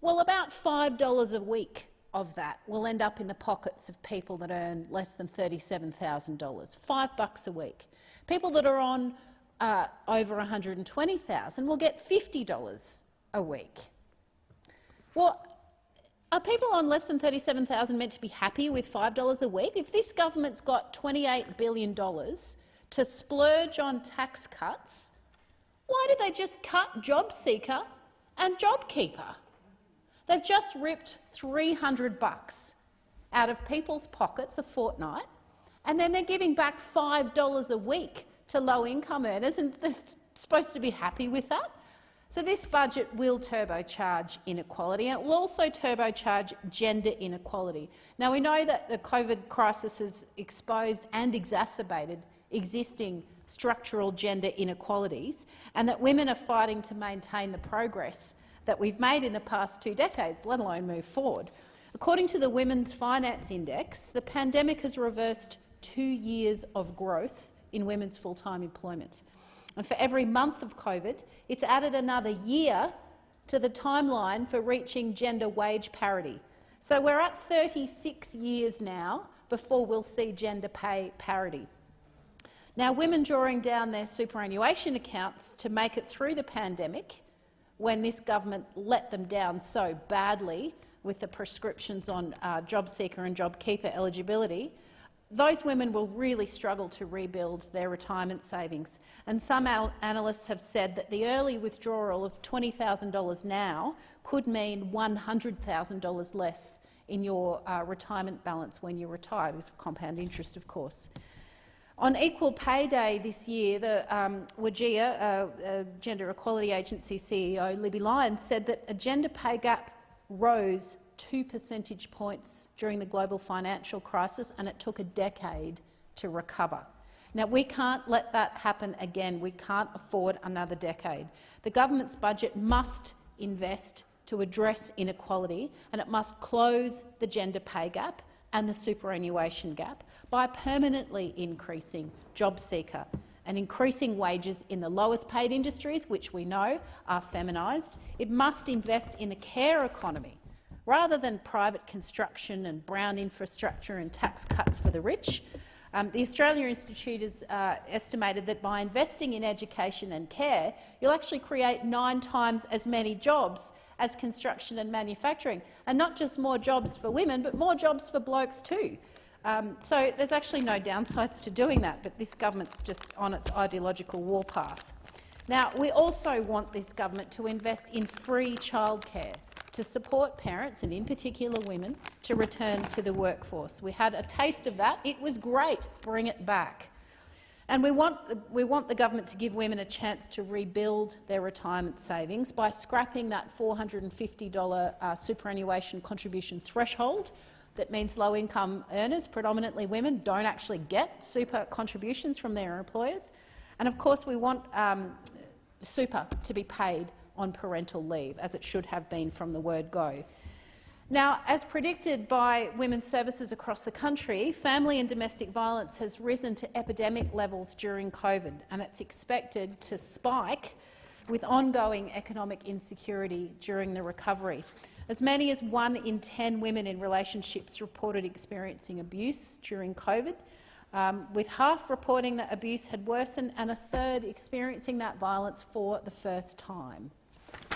well, about $5 a week of that will end up in the pockets of people that earn less than $37,000, five bucks a week. People that are on uh, over 120,000 will get $50 a week. Well, are people on less than 37,000 meant to be happy with $5 a week? If this government's got $28 billion to splurge on tax cuts, why did they just cut JobSeeker and JobKeeper? They've just ripped 300 bucks out of people's pockets a fortnight, and then they're giving back $5 a week to low-income earners, and they're supposed to be happy with that. So this budget will turbocharge inequality and it will also turbocharge gender inequality. Now we know that the COVID crisis has exposed and exacerbated existing structural gender inequalities and that women are fighting to maintain the progress that we've made in the past two decades, let alone move forward. According to the Women's Finance Index, the pandemic has reversed two years of growth in women's full-time employment. And for every month of COVID, it's added another year to the timeline for reaching gender wage parity. So we're at 36 years now before we'll see gender pay parity. Now, women drawing down their superannuation accounts to make it through the pandemic, when this government let them down so badly with the prescriptions on uh, JobSeeker and JobKeeper eligibility, those women will really struggle to rebuild their retirement savings. And some analysts have said that the early withdrawal of $20,000 now could mean $100,000 less in your uh, retirement balance when you retire, because of compound interest, of course. On Equal Pay Day this year, the um, WGEA, uh, uh, Gender Equality Agency CEO Libby Lyons said that a gender pay gap rose two percentage points during the global financial crisis, and it took a decade to recover. Now, we can't let that happen again. We can't afford another decade. The government's budget must invest to address inequality, and it must close the gender pay gap and the superannuation gap by permanently increasing JobSeeker and increasing wages in the lowest paid industries, which we know are feminised. It must invest in the care economy, rather than private construction and brown infrastructure and tax cuts for the rich. Um, the Australia Institute has uh, estimated that by investing in education and care, you'll actually create nine times as many jobs as construction and manufacturing, and not just more jobs for women, but more jobs for blokes too. Um, so there's actually no downsides to doing that, but this government's just on its ideological warpath. Now, we also want this government to invest in free childcare to support parents, and in particular women, to return to the workforce. We had a taste of that. It was great. Bring it back. And we want, we want the government to give women a chance to rebuild their retirement savings by scrapping that $450 uh, superannuation contribution threshold. That means low-income earners, predominantly women, don't actually get super contributions from their employers. And of course, we want um, super to be paid on parental leave, as it should have been from the word go. Now, as predicted by women's services across the country, family and domestic violence has risen to epidemic levels during COVID, and it's expected to spike with ongoing economic insecurity during the recovery. As many as one in 10 women in relationships reported experiencing abuse during COVID, um, with half reporting that abuse had worsened and a third experiencing that violence for the first time.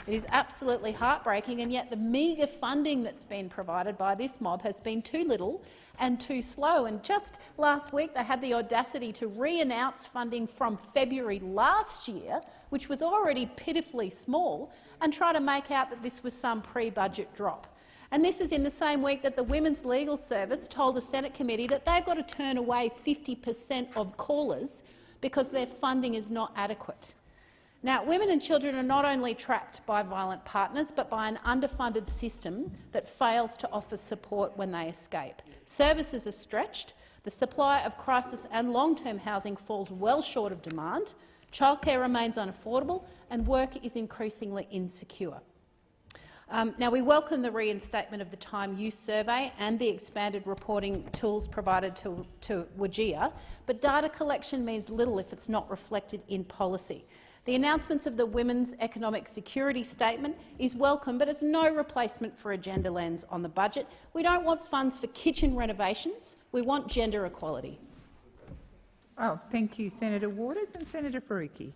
It is absolutely heartbreaking, and yet the meagre funding that's been provided by this mob has been too little and too slow. And just last week they had the audacity to re-announce funding from February last year, which was already pitifully small, and try to make out that this was some pre-budget drop. And this is in the same week that the Women's Legal Service told a Senate committee that they've got to turn away 50 per cent of callers because their funding is not adequate. Now, women and children are not only trapped by violent partners, but by an underfunded system that fails to offer support when they escape. Services are stretched, the supply of crisis and long-term housing falls well short of demand, childcare remains unaffordable and work is increasingly insecure. Um, now, we welcome the reinstatement of the Time Use Survey and the expanded reporting tools provided to, to but data collection means little if it's not reflected in policy. The announcements of the Women's Economic Security Statement is welcome, but it's no replacement for a gender lens on the budget. We don't want funds for kitchen renovations. We want gender equality. Oh, thank you, Senator Waters and Senator Faruqi.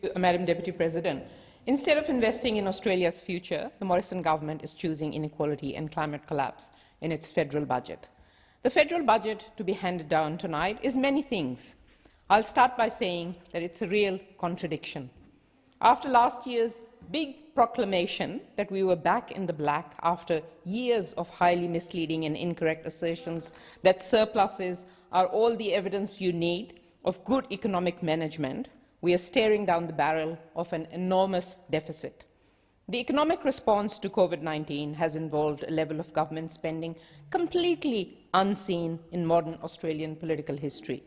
You, Madam Deputy President. Instead of investing in Australia's future, the Morrison government is choosing inequality and climate collapse in its federal budget. The federal budget to be handed down tonight is many things, I'll start by saying that it's a real contradiction. After last year's big proclamation that we were back in the black after years of highly misleading and incorrect assertions that surpluses are all the evidence you need of good economic management, we are staring down the barrel of an enormous deficit. The economic response to COVID-19 has involved a level of government spending completely unseen in modern Australian political history.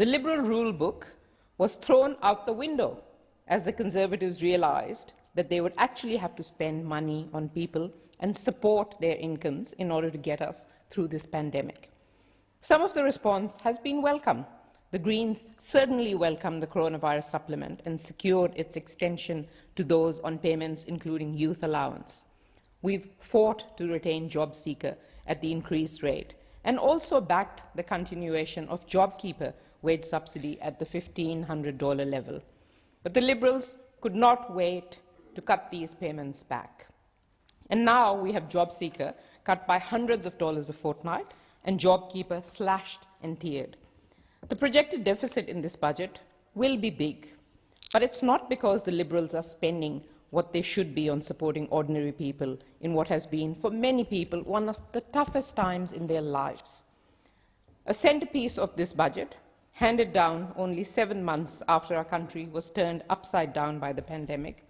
The Liberal rule book was thrown out the window as the Conservatives realised that they would actually have to spend money on people and support their incomes in order to get us through this pandemic. Some of the response has been welcome. The Greens certainly welcomed the coronavirus supplement and secured its extension to those on payments including youth allowance. We've fought to retain JobSeeker at the increased rate and also backed the continuation of JobKeeper wage subsidy at the $1,500 level. But the Liberals could not wait to cut these payments back. And now we have JobSeeker cut by hundreds of dollars a fortnight and JobKeeper slashed and tiered. The projected deficit in this budget will be big, but it's not because the Liberals are spending what they should be on supporting ordinary people in what has been, for many people, one of the toughest times in their lives. A centerpiece of this budget handed down only seven months after our country was turned upside down by the pandemic,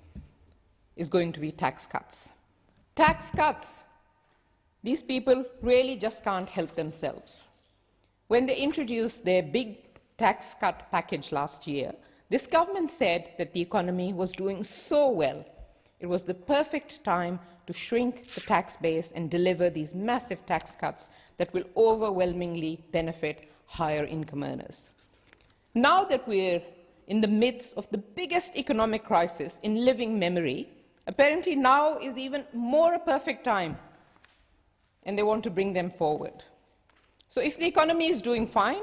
is going to be tax cuts. Tax cuts! These people really just can't help themselves. When they introduced their big tax cut package last year, this government said that the economy was doing so well, it was the perfect time to shrink the tax base and deliver these massive tax cuts that will overwhelmingly benefit higher income earners. Now that we're in the midst of the biggest economic crisis in living memory, apparently now is even more a perfect time, and they want to bring them forward. So if the economy is doing fine,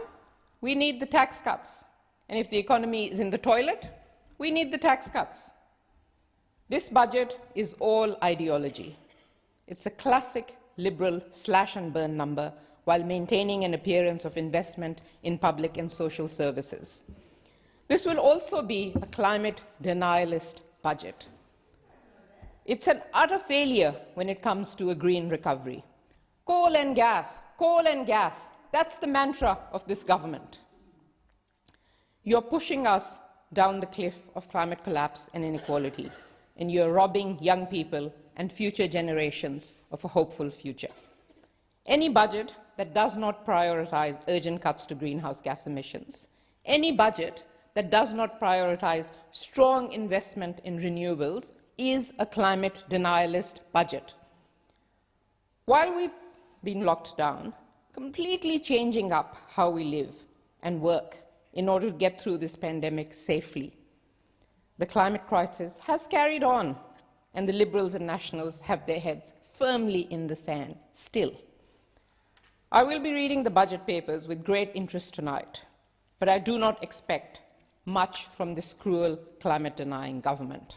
we need the tax cuts. And if the economy is in the toilet, we need the tax cuts. This budget is all ideology. It's a classic liberal slash and burn number while maintaining an appearance of investment in public and social services. This will also be a climate denialist budget. It's an utter failure when it comes to a green recovery. Coal and gas, coal and gas, that's the mantra of this government. You're pushing us down the cliff of climate collapse and inequality, and you're robbing young people and future generations of a hopeful future. Any budget that does not prioritize urgent cuts to greenhouse gas emissions, any budget that does not prioritize strong investment in renewables is a climate denialist budget. While we've been locked down, completely changing up how we live and work in order to get through this pandemic safely. The climate crisis has carried on, and the Liberals and Nationals have their heads firmly in the sand still. I will be reading the budget papers with great interest tonight, but I do not expect much from this cruel climate-denying government.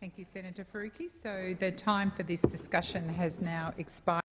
Thank you, Senator Faruqi. So the time for this discussion has now expired.